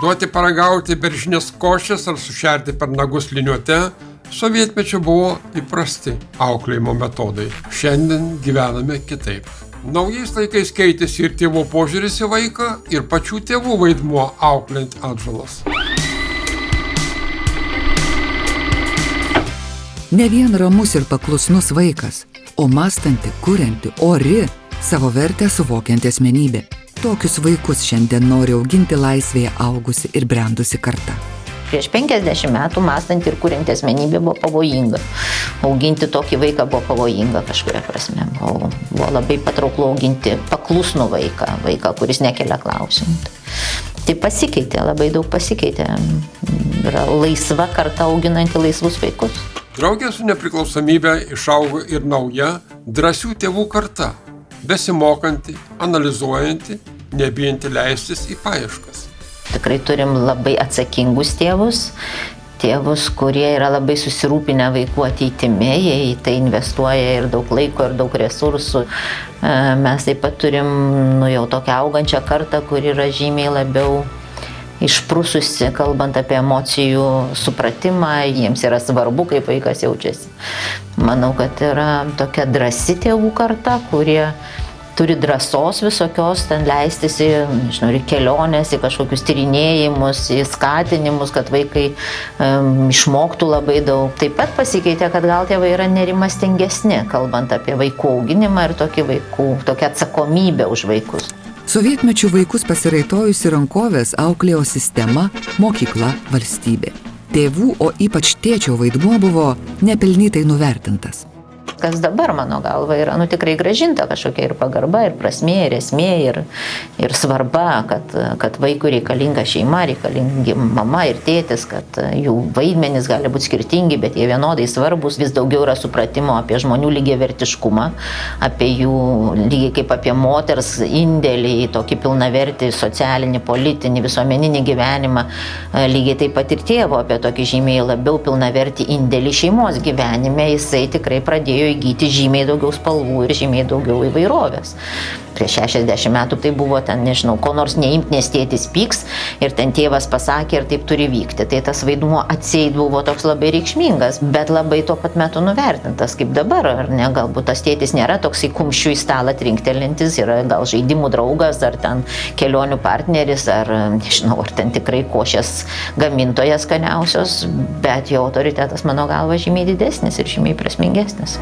Duoti paragauti beržinės košės ar sušerti per nagus liniuote sovietmečio buvo įprasti auklėjimo metodai. Šiandien gyvename kitaip. Naujais laikais keitėsi ir tėvo požiūris į vaiką, ir pačių tėvų vaidmuo auklint atžalas. Ne vien ramus ir paklusnus vaikas, o mąstanti, kurianti, ori, savo vertę suvokianti asmenybė. Tokius vaikus šiandien nori auginti laisvėje augusi ir brendusi karta. Prieš 50 metų mąstant ir kuriant asmenybė buvo pavojinga. Auginti tokį vaiką buvo pavojinga kažkuria prasme. Buvo, buvo labai patrauklu auginti paklusnų vaiką, vaiką, kuris nekelia klausimų. Tai pasikeitė, labai daug pasikeitė. Yra laisva karta auginanti laisvus vaikus. Draugė su nepriklausomybė išaugo ir nauja, drąsių tėvų karta, besimokanti, analizuojanti, nebijanti leistis į paieškas. Tikrai turim labai atsakingus tėvus, tėvus, kurie yra labai susirūpinę vaikų ateitimi, jie į tai investuoja ir daug laiko, ir daug resursų. E, mes taip pat turim nu, jau tokią augančią kartą, kur yra žymiai labiau išprususi, kalbant apie emocijų supratimą, jiems yra svarbu, kaip vaikas jaučiasi. Manau, kad yra tokia drasi tėvų karta, kurie turi drąsos visokios ten leistis į, nežinau, į keliones, į kažkokius tyrinėjimus, į skatinimus, kad vaikai um, išmoktų labai daug. Taip pat pasikeitė, kad gal tėvai yra nerimastingesni, kalbant apie vaikų auginimą ir tokį vaikų, tokią atsakomybę už vaikus. Sovietmečių vaikus pasiraitojusi rankovės auklėjo sistema, mokykla, valstybė. Tėvų, o ypač tėčio vaidmuo buvo nepelnytai nuvertintas kas dabar mano galva yra nu, tikrai gražinta kažkokia ir pagarba, ir prasmė, ir esmė, ir, ir svarba, kad, kad vaikui reikalinga šeima, reikalingi mama ir tėtis, kad jų vaidmenys gali būti skirtingi, bet jie vienodai svarbus, vis daugiau yra supratimo apie žmonių lygiai vertiškumą, apie jų lygiai kaip apie moters indėlį į tokį pilnavertį socialinį, politinį, visuomeninį gyvenimą, lygiai taip pat ir tėvo apie tokį žymiai labiau pilnavertį indėlį šeimos gyvenime, jisai tikrai pradėjo įgyti žymiai daugiau spalvų ir žymiai daugiau įvairovės prieš 60 metų tai buvo ten, nežinau, ko nors neimt, nes tėtis pyks ir ten tėvas pasakė ir taip turi vykti. Tai tas vaidmuo atseit buvo toks labai reikšmingas, bet labai tuo pat metu nuvertintas, kaip dabar, ar ne? Galbūt tas tėtis nėra toks į kumščių į stalą trinktelintis, yra gal žaidimų draugas, ar ten kelionių partneris, ar nežinau, ar ten tikrai košės gamintojas skaniausios, bet jo autoritetas mano galva žymiai didesnis ir žymiai prasmingesnis.